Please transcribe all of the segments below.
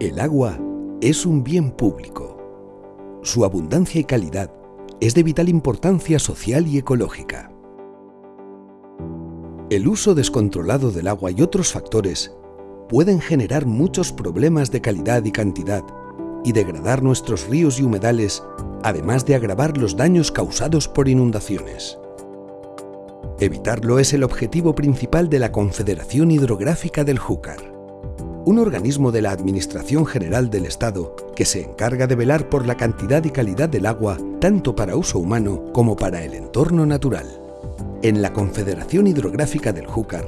El agua es un bien público. Su abundancia y calidad es de vital importancia social y ecológica. El uso descontrolado del agua y otros factores pueden generar muchos problemas de calidad y cantidad y degradar nuestros ríos y humedales, además de agravar los daños causados por inundaciones. Evitarlo es el objetivo principal de la Confederación Hidrográfica del Júcar, un organismo de la Administración General del Estado que se encarga de velar por la cantidad y calidad del agua tanto para uso humano como para el entorno natural. En la Confederación Hidrográfica del Júcar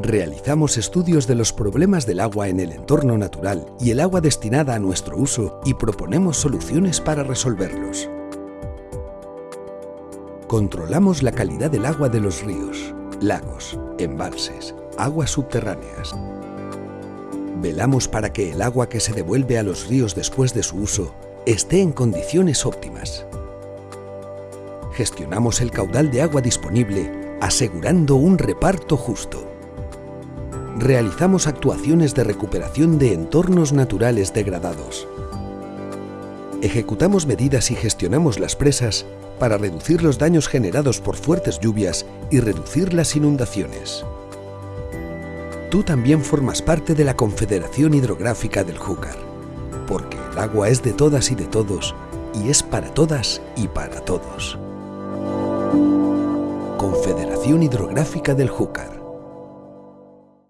realizamos estudios de los problemas del agua en el entorno natural y el agua destinada a nuestro uso y proponemos soluciones para resolverlos. Controlamos la calidad del agua de los ríos, lagos, embalses, aguas subterráneas. Velamos para que el agua que se devuelve a los ríos después de su uso esté en condiciones óptimas. Gestionamos el caudal de agua disponible asegurando un reparto justo realizamos actuaciones de recuperación de entornos naturales degradados. Ejecutamos medidas y gestionamos las presas para reducir los daños generados por fuertes lluvias y reducir las inundaciones. Tú también formas parte de la Confederación Hidrográfica del Júcar, porque el agua es de todas y de todos, y es para todas y para todos. Confederación Hidrográfica del Júcar